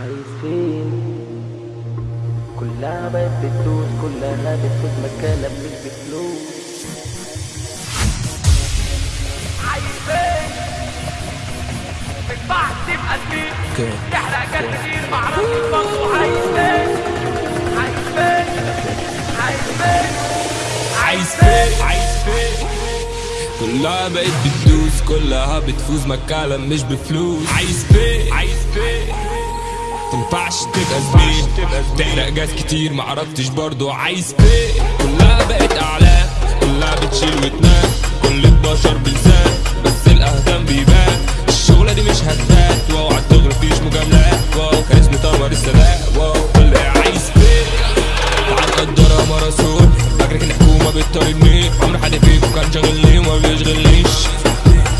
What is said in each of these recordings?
عايز فين كلها بقت بتدوس كلها بتفوت مش بفلوس. عايز فين ما ينفعش تبقى زميل تحرق جد كتير معرفش برضه عايز فين عايز فين عايز فين عايز فين عايز فين كلها بقت بتدوس كلها بتفوز مكالم مش بفلوس. عايز فين عايز فين تنفعش تبقى زميل تحرق جاز كتير معرفتش برضو عايز فين كلها بقت أعلام كلها بتشيل وتنام. كل البشر بلسان بس الأهدام بيبان. الشغلة دي مش هتبات واو عالدغري مفيش مجاملات. واو كاريزما طمر السلام. واو كل عايز فين تعال قدرها مرسول فاكرك الحكومة بتطاردني عمر حد فيكم كان شاغلني وما بيشغلنيش؟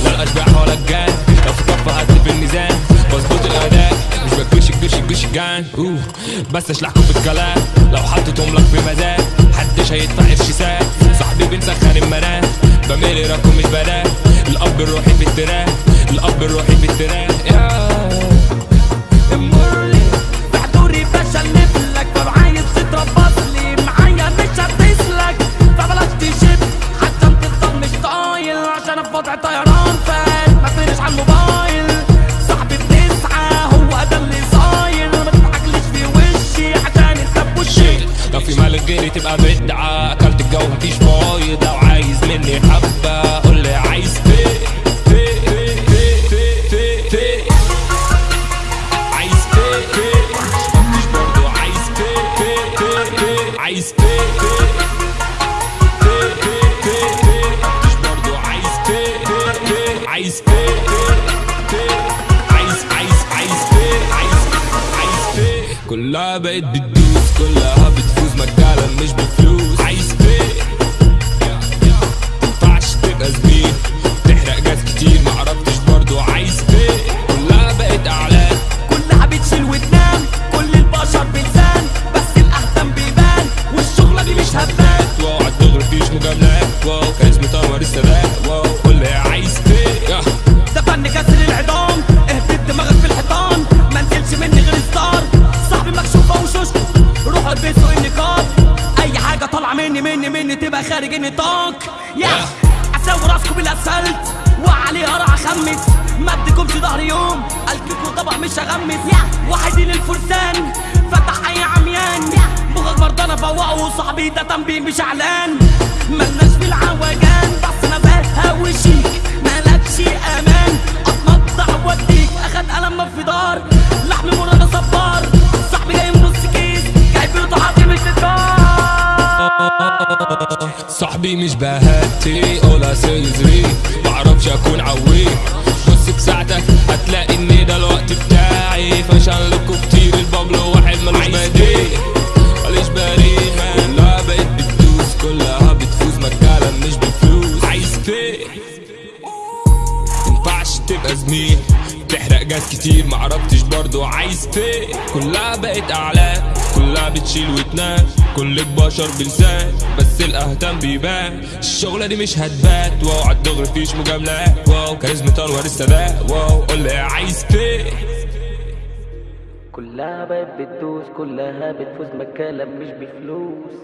لا الأشباح ولا الجان. لو في كفة في الميزان. بظبط الاداء الجش الجان أوه. بس اشلحكم في الكلام لو حطيتهم لك في مزاج محدش هيدفع قرش ساعة صاحبي بنسخن المنام بميل راكم مش بنام الأب الروحي في التراك الأب الروحي في وضع طيران فات. ما فينش على الموبايل. صاحبي بتسعى هو ده اللي تبقى بدعة أكلت الجو مفيش فايض لو عايز مني حبة. قول لي عايز فين كلها بقت بتدوس كلها مش بفلوس. عايز فين تنفعش تبقى زميل تحرق جاز كتير. مني مني مني تبقى خارج النطاق يا. أسوي راسكم بالأسفلت. وعليها راح أخمس. ما اديكمش ظهر يوم. الكيكو طبق مش هغمس وحيدين الفرسان. فتح أي عميان. مخك برضه فوقه وصاحبي ده تنبيه مش اعلان صاحبي مش بهاتي ولا سيزري. معرفش أكون عوي بص بساعتك هتلاقي ان ده الوقت بتاعي. لكم كتير البابلو واحد ملوش بديل ماليش بريء كلها بقت بتدوس. كلها بتفوز مكالا مش بفلوس. عايز فين تنفعش تبقى زميل. تحرق جاز كتير معرفتش برضو. عايز فين كلها بقت اعلام كلها بتشيل وتنام. كل البشر بلسان بس الأهتم بيبان. الشغلة دي مش هتبات. واو عالدغري مفيش مجاملات واو كاريزما تنور السادات. واو قول عايز فين؟ كلها بقت بتدوس كلها بتفوز مكانك مش بفلوس.